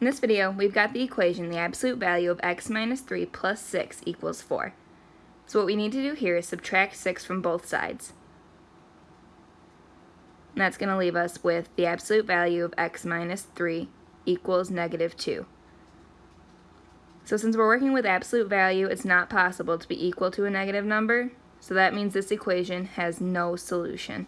In this video, we've got the equation, the absolute value of x minus 3 plus 6 equals 4. So what we need to do here is subtract 6 from both sides. And that's going to leave us with the absolute value of x minus 3 equals negative 2. So since we're working with absolute value, it's not possible to be equal to a negative number, so that means this equation has no solution.